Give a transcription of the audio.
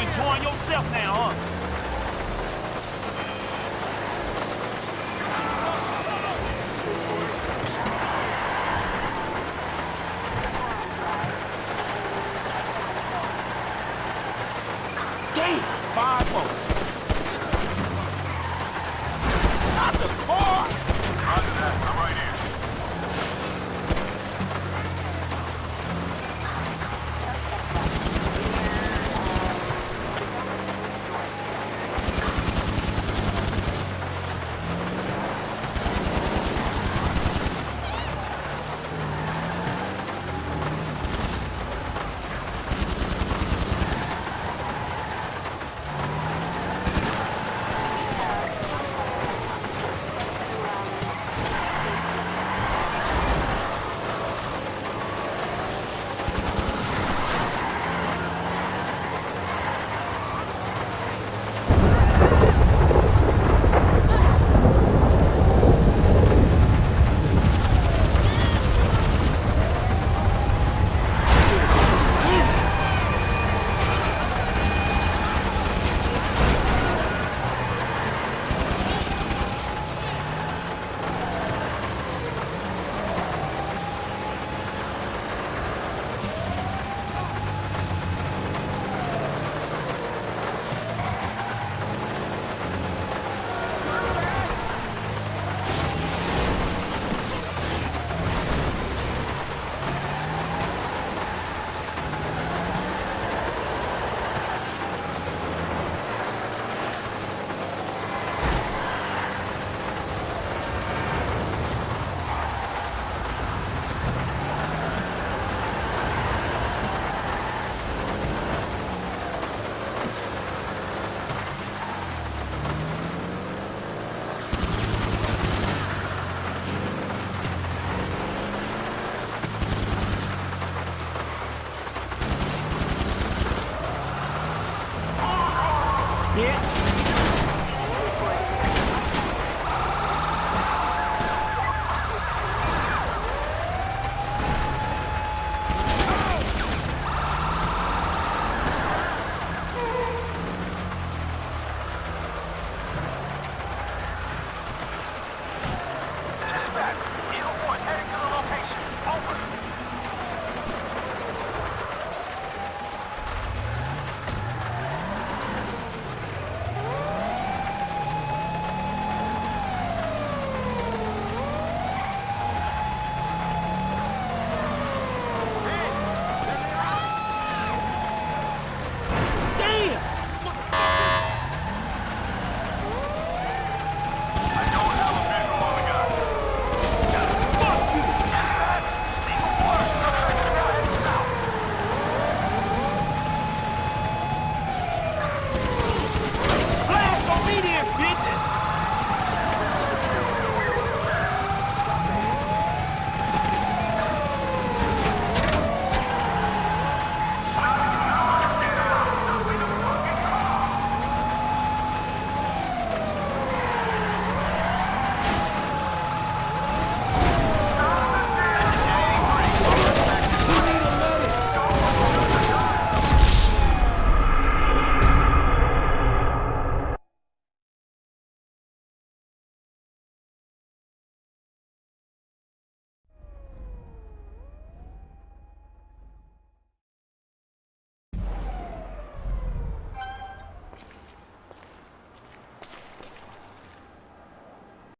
enjoying yourself now, huh? Damn, five more. 你